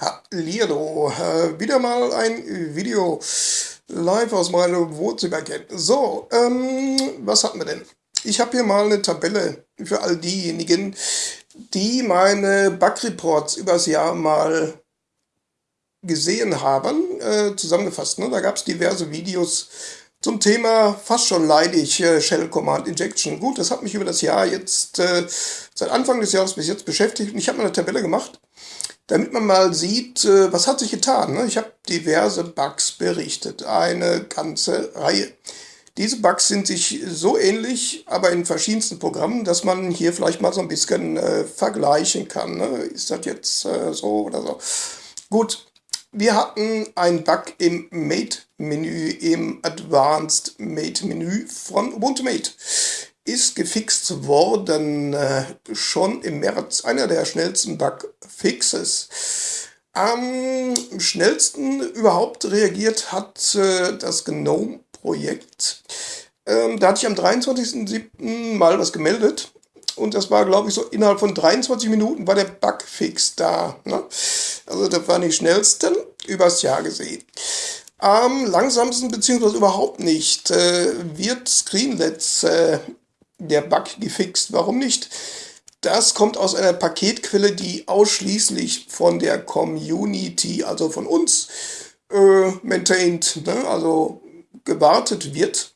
Hallihallo, äh, wieder mal ein Video live aus meinem Wohnzimmer. So, ähm, was hatten wir denn? Ich habe hier mal eine Tabelle für all diejenigen, die meine Bug-Reports übers Jahr mal gesehen haben, äh, zusammengefasst. Ne? Da gab es diverse Videos zum Thema fast schon leidig äh, Shell Command Injection. Gut, das hat mich über das Jahr jetzt, äh, seit Anfang des Jahres bis jetzt beschäftigt und ich habe mal eine Tabelle gemacht damit man mal sieht, äh, was hat sich getan. Ne? Ich habe diverse Bugs berichtet, eine ganze Reihe. Diese Bugs sind sich so ähnlich, aber in verschiedensten Programmen, dass man hier vielleicht mal so ein bisschen äh, vergleichen kann. Ne? Ist das jetzt so oder so? Gut, wir hatten einen Bug im Mate-Menü, im Advanced Mate-Menü von Ubuntu Mate ist gefixt worden, äh, schon im März, einer der schnellsten Bugfixes. Am schnellsten überhaupt reagiert hat äh, das GNOME-Projekt. Ähm, da hatte ich am 23.07. mal was gemeldet und das war, glaube ich, so innerhalb von 23 Minuten war der Bugfix da. Ne? Also das war die schnellsten übers Jahr gesehen. Am langsamsten, beziehungsweise überhaupt nicht, äh, wird Screenlets äh, der Bug gefixt. Warum nicht? Das kommt aus einer Paketquelle, die ausschließlich von der Community, also von uns, äh, maintained, ne? also gewartet wird.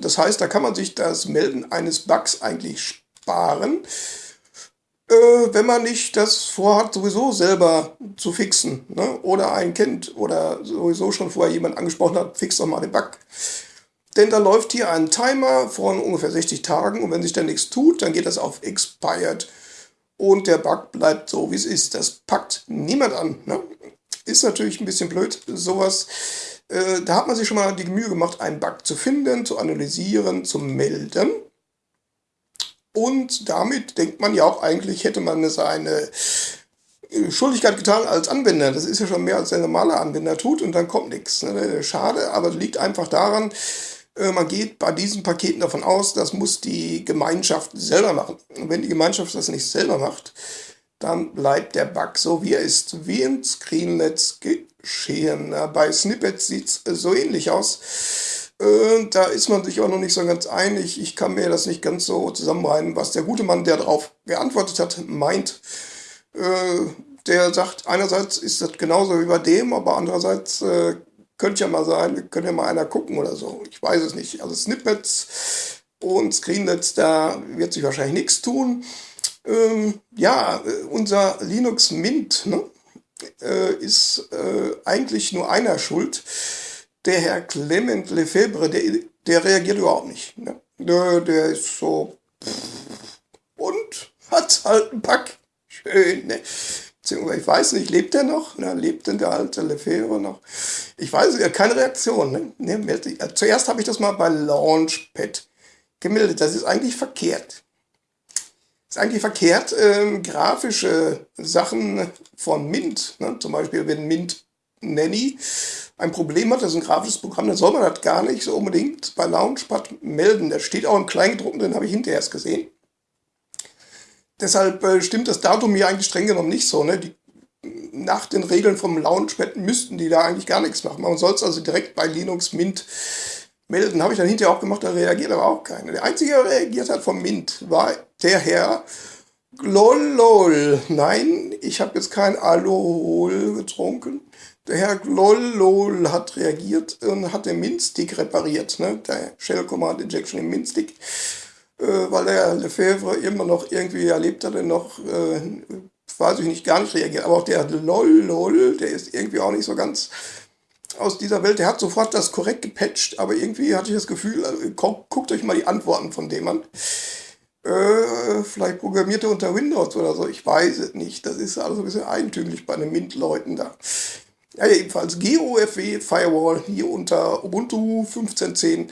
Das heißt, da kann man sich das Melden eines Bugs eigentlich sparen, äh, wenn man nicht das vorhat, sowieso selber zu fixen. Ne? Oder einen kennt oder sowieso schon vorher jemand angesprochen hat, fix doch mal den Bug. Denn da läuft hier ein Timer von ungefähr 60 Tagen und wenn sich dann nichts tut, dann geht das auf Expired und der Bug bleibt so, wie es ist. Das packt niemand an. Ne? Ist natürlich ein bisschen blöd, sowas. Äh, da hat man sich schon mal die Mühe gemacht, einen Bug zu finden, zu analysieren, zu melden. Und damit denkt man ja auch eigentlich, hätte man seine äh, Schuldigkeit getan als Anwender. Das ist ja schon mehr als der normale Anwender tut und dann kommt nichts. Ne? Schade, aber liegt einfach daran, äh, man geht bei diesen Paketen davon aus, das muss die Gemeinschaft selber machen. Und wenn die Gemeinschaft das nicht selber macht, dann bleibt der Bug so, wie er ist. Wie in Screenlets geschehen. Bei Snippets sieht es so ähnlich aus. Äh, da ist man sich auch noch nicht so ganz einig. Ich kann mir das nicht ganz so zusammenreihen, was der gute Mann, der darauf geantwortet hat, meint. Äh, der sagt, einerseits ist das genauso wie bei dem, aber andererseits könnte ja mal sein, könnte ja mal einer gucken oder so. Ich weiß es nicht. Also Snippets und Screenlets, da wird sich wahrscheinlich nichts tun. Ähm, ja, äh, unser Linux Mint ne, äh, ist äh, eigentlich nur einer schuld. Der Herr Clement Lefebvre, der, der reagiert überhaupt nicht. Ne? Der, der ist so und hat halt einen Pack. Schön, ne? Beziehungsweise ich weiß nicht, lebt er noch? Ne? Lebt denn der alte Lefebvre noch? Ich weiß, ja, keine Reaktion. Ne? Ne, zuerst habe ich das mal bei Launchpad gemeldet. Das ist eigentlich verkehrt. Das ist eigentlich verkehrt, ähm, grafische Sachen von Mint, ne? zum Beispiel wenn Mint Nanny ein Problem hat, das ist ein grafisches Programm, dann soll man das gar nicht so unbedingt bei Launchpad melden. Da steht auch im Kleingedruckten drin, habe ich hinterher erst gesehen. Deshalb äh, stimmt das Datum hier eigentlich streng genommen nicht so. Ne? Die, nach den Regeln vom Launchpad müssten die da eigentlich gar nichts machen. Man soll es also direkt bei Linux Mint melden. Habe ich dann hinterher auch gemacht, da reagiert aber auch keiner. Der einzige, der reagiert hat vom Mint, war der Herr Glollol. Nein, ich habe jetzt kein Alkohol getrunken. Der Herr Glollol hat reagiert und hat den Mint-Stick repariert. Ne? Der Shell Command Injection im Mint-Stick äh, weil der Lefebvre immer noch irgendwie erlebt hat, noch, äh, weiß ich nicht, gar nicht reagiert. Aber auch der LOL, LOL, der ist irgendwie auch nicht so ganz aus dieser Welt. Der hat sofort das korrekt gepatcht, aber irgendwie hatte ich das Gefühl, äh, guckt euch mal die Antworten von dem an. Äh, vielleicht programmiert er unter Windows oder so, ich weiß es nicht. Das ist alles ein bisschen eigentümlich bei den Mint-Leuten da. Ja, jedenfalls GOFW Firewall hier unter Ubuntu 15.10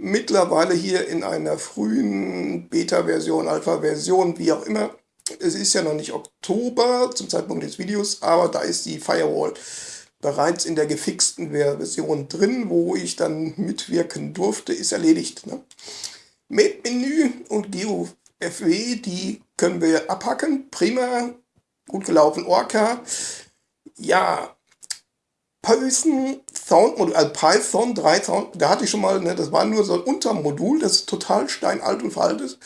mittlerweile hier in einer frühen Beta-Version, Alpha-Version, wie auch immer. Es ist ja noch nicht Oktober zum Zeitpunkt des Videos, aber da ist die Firewall bereits in der gefixten Version drin, wo ich dann mitwirken durfte, ist erledigt. Ne? Made-Menü und GeoFW, die können wir abhacken. Prima, gut gelaufen. Orca Ja, Python Soundmodul, also Python 3 Sound, da hatte ich schon mal, ne, das war nur so ein Untermodul, das total steinalt und veraltet.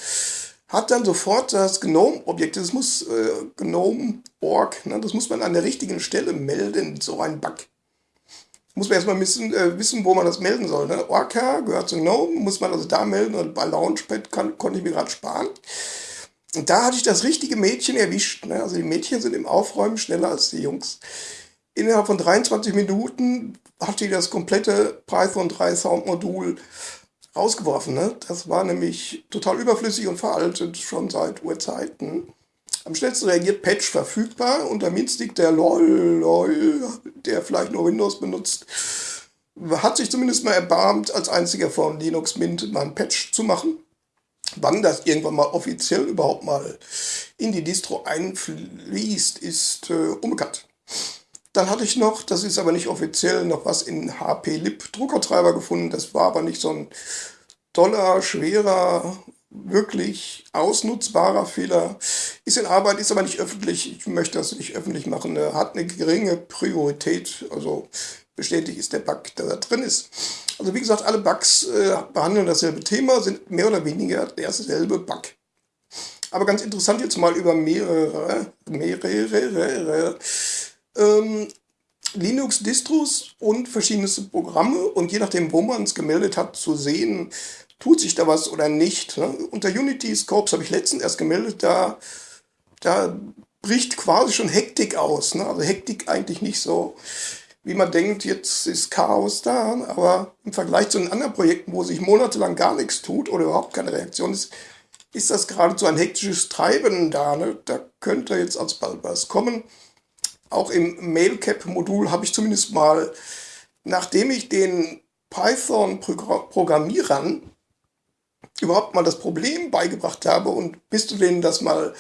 Hat dann sofort das GNOME-Objekt, das muss äh, GNOME.org, ne, das muss man an der richtigen Stelle melden, so ein Bug. Muss man erstmal wissen, äh, wissen, wo man das melden soll. Ne? Orca gehört zu GNOME, muss man also da melden und bei Launchpad kann, konnte ich mir gerade sparen. Und da hatte ich das richtige Mädchen erwischt. Ne? Also die Mädchen sind im Aufräumen schneller als die Jungs. Innerhalb von 23 Minuten hat die das komplette Python 3 Soundmodul rausgeworfen. Ne? Das war nämlich total überflüssig und veraltet, schon seit Urzeiten. Am schnellsten reagiert Patch verfügbar. Unter Minstick der LOL, LOL, der vielleicht nur Windows benutzt, hat sich zumindest mal erbarmt, als einziger von Linux Mint mal ein Patch zu machen. Wann das irgendwann mal offiziell überhaupt mal in die Distro einfließt, ist äh, unbekannt. Dann hatte ich noch, das ist aber nicht offiziell, noch was in HP-Lib Druckertreiber gefunden. Das war aber nicht so ein toller, schwerer, wirklich ausnutzbarer Fehler. Ist in Arbeit, ist aber nicht öffentlich. Ich möchte das nicht öffentlich machen. Er hat eine geringe Priorität. Also bestätigt ist der Bug, der da drin ist. Also wie gesagt, alle Bugs äh, behandeln dasselbe Thema, sind mehr oder weniger derselbe Bug. Aber ganz interessant jetzt mal über mehrere, mehrere ähm, Linux-Distros und verschiedenste Programme und je nachdem, wo man es gemeldet hat, zu sehen, tut sich da was oder nicht. Ne? Unter Unity Scopes habe ich letztens erst gemeldet, da, da bricht quasi schon Hektik aus. Ne? Also Hektik eigentlich nicht so, wie man denkt, jetzt ist Chaos da, aber im Vergleich zu den anderen Projekten, wo sich monatelang gar nichts tut oder überhaupt keine Reaktion ist, ist das geradezu ein hektisches Treiben da. Ne? Da könnte jetzt alsbald was kommen. Auch im Mailcap-Modul habe ich zumindest mal, nachdem ich den Python-Programmierern überhaupt mal das Problem beigebracht habe und bis du denen das mal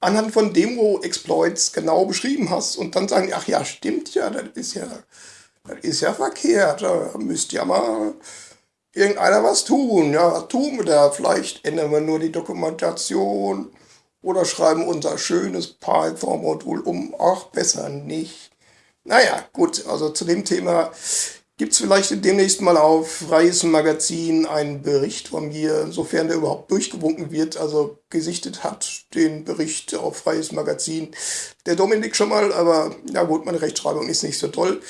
anhand von Demo-Exploits genau beschrieben hast und dann sagen, ach ja, stimmt ja, das ist ja, das ist ja verkehrt, da müsst ja mal irgendeiner was tun. Ja, was tun wir da? Vielleicht ändern wir nur die Dokumentation oder schreiben unser schönes Python-Modul um. Ach, besser nicht. Naja, gut, also zu dem Thema gibt es vielleicht demnächst mal auf Freies Magazin einen Bericht von mir, sofern der überhaupt durchgewunken wird, also gesichtet hat, den Bericht auf Freies Magazin. Der Dominik schon mal, aber ja gut, meine Rechtschreibung ist nicht so toll.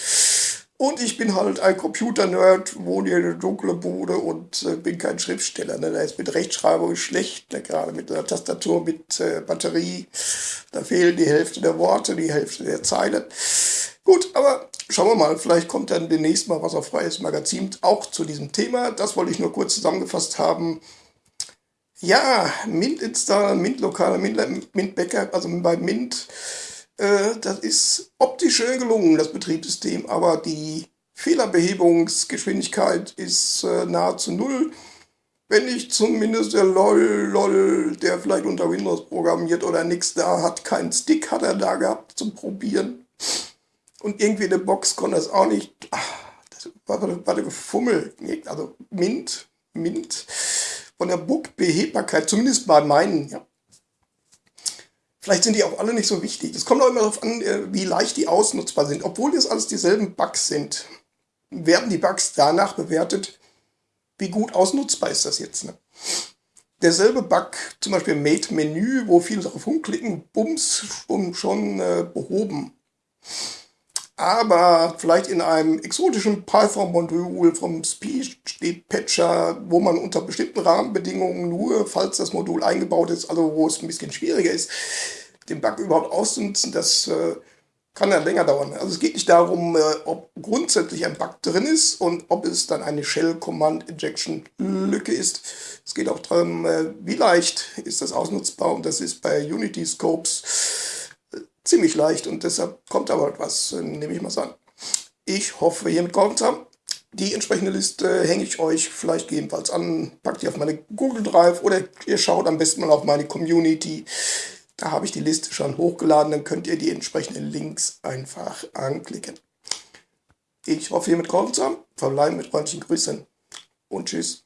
Und ich bin halt ein Computer-Nerd, wohne hier in der dunklen Bude und äh, bin kein Schriftsteller. Ne? Da ist mit Rechtschreibung schlecht, ne? gerade mit einer Tastatur mit äh, Batterie. Da fehlen die Hälfte der Worte, die Hälfte der Zeilen. Gut, aber schauen wir mal, vielleicht kommt dann demnächst mal was auf Freies Magazin auch zu diesem Thema. Das wollte ich nur kurz zusammengefasst haben. Ja, Mint Install, Mint Lokal, Mint, Mint Backup, also bei Mint äh, das ist optisch schön gelungen, das Betriebssystem, aber die Fehlerbehebungsgeschwindigkeit ist äh, nahezu null. Wenn nicht zumindest der LOL, LOL, der vielleicht unter Windows programmiert oder nichts da hat, keinen Stick hat er da gehabt zum Probieren. Und irgendwie in der Box konnte es auch nicht. Ach, das war, war der Gefummel. Also Mint, Mint. Von der Book-Behebbarkeit, zumindest bei meinen, ja, Vielleicht sind die auch alle nicht so wichtig. Es kommt auch immer darauf an, äh, wie leicht die ausnutzbar sind. Obwohl das alles dieselben Bugs sind, werden die Bugs danach bewertet, wie gut ausnutzbar ist das jetzt. Ne? Derselbe Bug, zum Beispiel Mate Menü, wo viele darauf rumklicken, bums, schon, schon äh, behoben. Aber vielleicht in einem exotischen Python-Modul vom Speed-Patcher, wo man unter bestimmten Rahmenbedingungen nur, falls das Modul eingebaut ist, also wo es ein bisschen schwieriger ist, den Bug überhaupt auszunutzen, das äh, kann dann länger dauern. Also es geht nicht darum, äh, ob grundsätzlich ein Bug drin ist und ob es dann eine Shell-Command-Injection-Lücke ist. Es geht auch darum, äh, wie leicht ist das ausnutzbar und das ist bei Unity Scopes äh, ziemlich leicht und deshalb kommt aber etwas, äh, nehme ich mal an. Ich hoffe, hiermit geholfen zu haben. Die entsprechende Liste hänge ich euch vielleicht gegebenenfalls an, packt ihr auf meine Google Drive oder ihr schaut am besten mal auf meine Community. Da habe ich die Liste schon hochgeladen, dann könnt ihr die entsprechenden Links einfach anklicken. Ich hoffe, ihr mit geholfen zu haben. Verbleiben mit freundlichen Grüßen und tschüss.